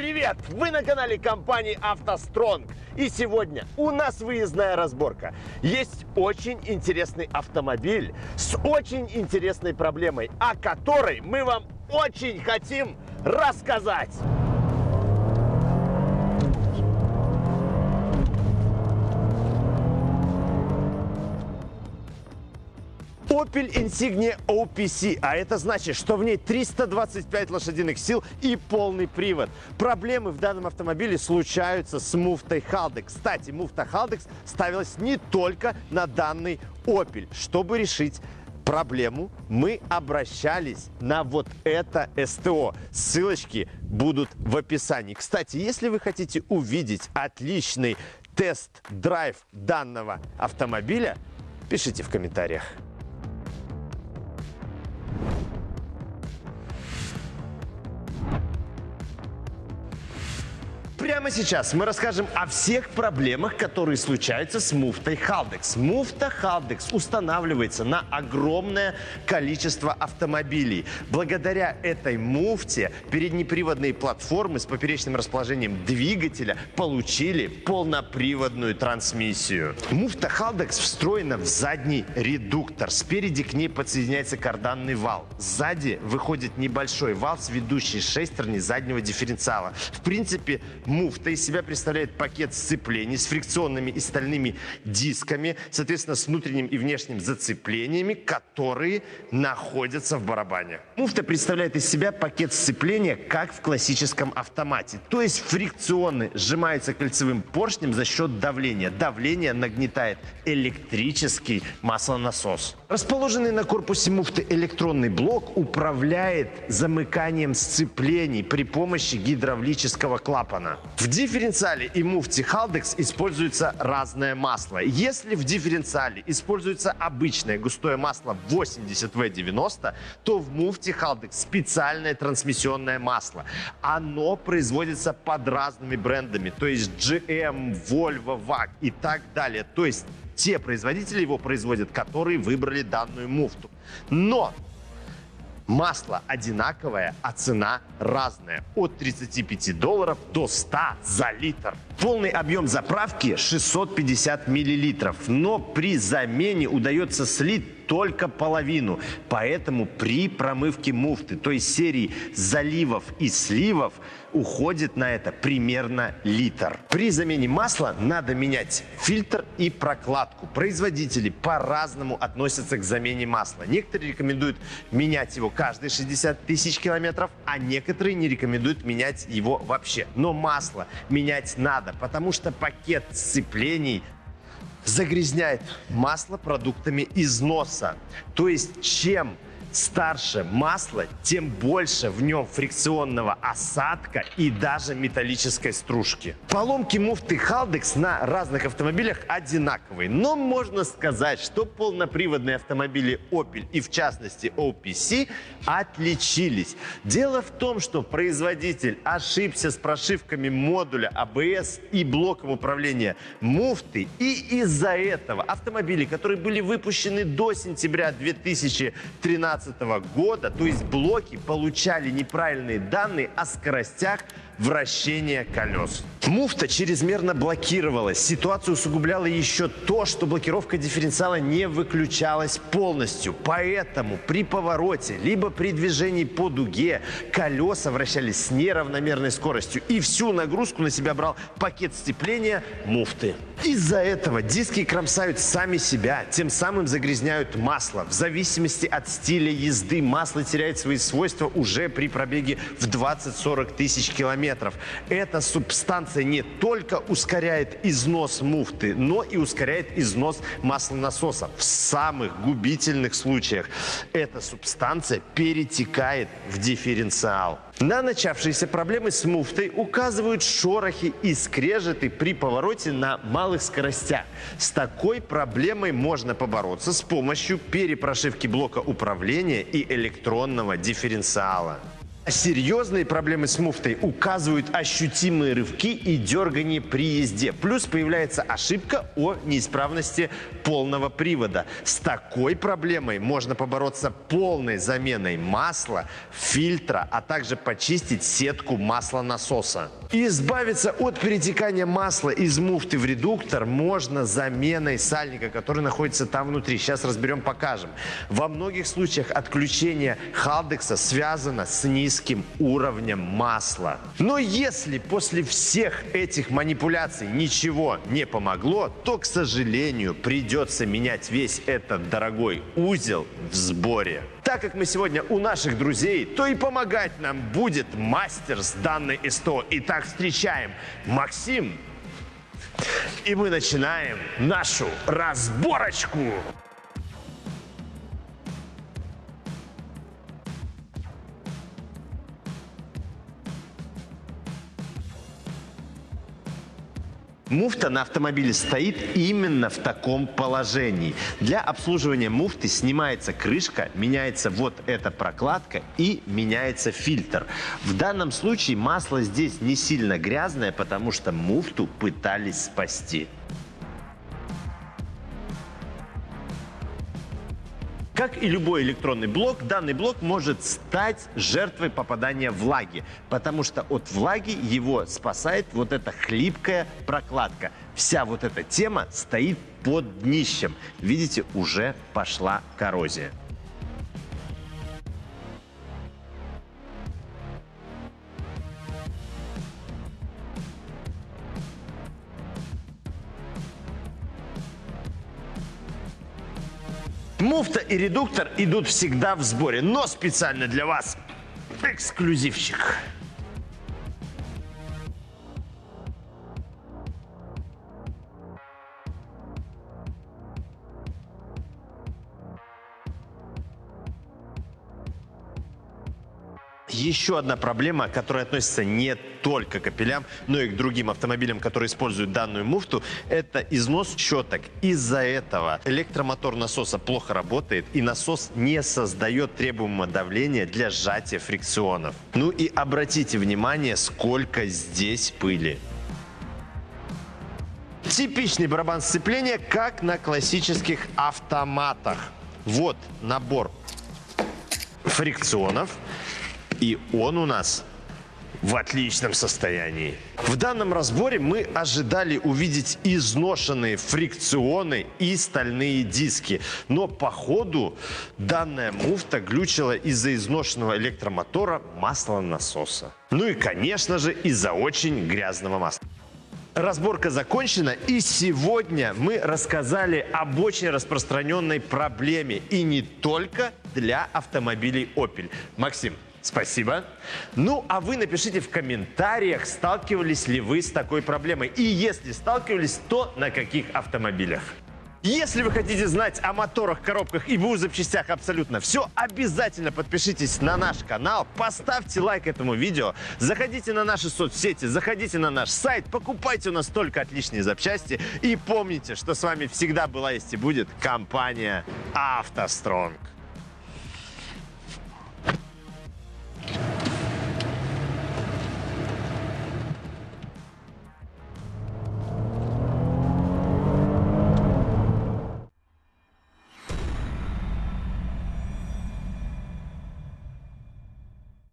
привет! Вы на канале компании «АвтоСтронг». И сегодня у нас выездная разборка. Есть очень интересный автомобиль с очень интересной проблемой, о которой мы вам очень хотим рассказать. Opel Insignia OPC, а это значит, что в ней 325 лошадиных сил и полный привод. Проблемы в данном автомобиле случаются с муфтой Haldex. Кстати, муфта Haldex ставилась не только на данный Opel. Чтобы решить проблему, мы обращались на вот это СТО. Ссылочки будут в описании. Кстати, если вы хотите увидеть отличный тест-драйв данного автомобиля, пишите в комментариях. Прямо сейчас мы расскажем о всех проблемах, которые случаются с муфтой Haldex. Муфта Haldex устанавливается на огромное количество автомобилей. Благодаря этой муфте переднеприводные платформы с поперечным расположением двигателя получили полноприводную трансмиссию. Муфта Haldex встроена в задний редуктор. Спереди к ней подсоединяется карданный вал. Сзади выходит небольшой вал с ведущей шестерни заднего дифференциала. В принципе, Муфта из себя представляет пакет сцеплений с фрикционными и стальными дисками, соответственно, с внутренним и внешним зацеплениями, которые находятся в барабане. Муфта представляет из себя пакет сцепления, как в классическом автомате. То есть фрикционы сжимаются кольцевым поршнем за счет давления. Давление нагнетает электрический маслонасос. Расположенный на корпусе муфты электронный блок управляет замыканием сцеплений при помощи гидравлического клапана. В дифференциале и муфте Haldex используется разное масло. Если в дифференциале используется обычное густое масло 80V90, то в муфте Haldex специальное трансмиссионное масло. Оно производится под разными брендами, то есть GM, Volvo, VAG и так далее. То есть те производители его производят, которые выбрали данную муфту. Но Масло одинаковое, а цена разная. От 35 долларов до 100 за литр. Полный объем заправки 650 миллилитров. Но при замене удается слить только половину. Поэтому при промывке муфты, то есть серии заливов и сливов, уходит на это примерно литр. При замене масла надо менять фильтр и прокладку. Производители по-разному относятся к замене масла. Некоторые рекомендуют менять его каждые 60 тысяч километров, а некоторые не рекомендуют менять его вообще. Но масло менять надо, потому что пакет сцеплений загрязняет масло продуктами износа. То есть чем старше масло, тем больше в нем фрикционного осадка и даже металлической стружки. Поломки муфты Haldex на разных автомобилях одинаковые, но можно сказать, что полноприводные автомобили Opel и в частности OPC отличились. Дело в том, что производитель ошибся с прошивками модуля ABS и блоком управления муфты, и из-за этого автомобили, которые были выпущены до сентября 2013 2015 года, то есть блоки получали неправильные данные о скоростях вращения колес. Муфта чрезмерно блокировалась. Ситуацию усугубляло еще то, что блокировка дифференциала не выключалась полностью. Поэтому при повороте, либо при движении по дуге, колеса вращались с неравномерной скоростью. И всю нагрузку на себя брал пакет сцепления муфты. Из-за этого диски кромсают сами себя, тем самым загрязняют масло. В зависимости от стиля езды масло теряет свои свойства уже при пробеге в 20-40 тысяч километров метров. Эта субстанция не только ускоряет износ муфты, но и ускоряет износ маслонасоса. В самых губительных случаях эта субстанция перетекает в дифференциал. На начавшиеся проблемы с муфтой указывают шорохи и скрежеты при повороте на малых скоростях. С такой проблемой можно побороться с помощью перепрошивки блока управления и электронного дифференциала. Серьезные проблемы с муфтой указывают ощутимые рывки и дергание при езде. Плюс появляется ошибка о неисправности полного привода. С такой проблемой можно побороться полной заменой масла, фильтра, а также почистить сетку маслонасоса. Избавиться от перетекания масла из муфты в редуктор можно заменой сальника, который находится там внутри. Сейчас разберем, покажем. Во многих случаях отключение халдекса связано с низким уровнем масла. Но если после всех этих манипуляций ничего не помогло, то, к сожалению, придется менять весь этот дорогой узел в сборе. Так как мы сегодня у наших друзей, то и помогать нам будет мастер с данной СТО. Итак, встречаем Максим. И мы начинаем нашу разборочку. Муфта на автомобиле стоит именно в таком положении. Для обслуживания муфты снимается крышка, меняется вот эта прокладка и меняется фильтр. В данном случае масло здесь не сильно грязное, потому что муфту пытались спасти. Как и любой электронный блок, данный блок может стать жертвой попадания влаги, потому что от влаги его спасает вот эта хлипкая прокладка. Вся вот эта тема стоит под днищем. Видите, уже пошла коррозия. Муфта и редуктор идут всегда в сборе, но специально для вас эксклюзивчик. Еще одна проблема, которая относится не только к капелям, но и к другим автомобилям, которые используют данную муфту, это износ щеток. Из-за этого электромотор насоса плохо работает, и насос не создает требуемого давления для сжатия фрикционов. Ну и обратите внимание, сколько здесь пыли. Типичный барабан сцепления, как на классических автоматах. Вот набор фрикционов. И он у нас в отличном состоянии. В данном разборе мы ожидали увидеть изношенные фрикционы и стальные диски. Но по ходу данная муфта глючила из-за изношенного электромотора маслонасоса. Ну и, конечно же, из-за очень грязного масла. Разборка закончена, и сегодня мы рассказали об очень распространенной проблеме, и не только для автомобилей Opel. Максим, Спасибо. Ну, а вы напишите в комментариях, сталкивались ли вы с такой проблемой. И если сталкивались, то на каких автомобилях. Если вы хотите знать о моторах, коробках и БУ запчастях абсолютно все, обязательно подпишитесь на наш канал, поставьте лайк этому видео, заходите на наши соцсети, заходите на наш сайт, покупайте у нас только отличные запчасти и помните, что с вами всегда была есть и будет компания «АвтоСтронг».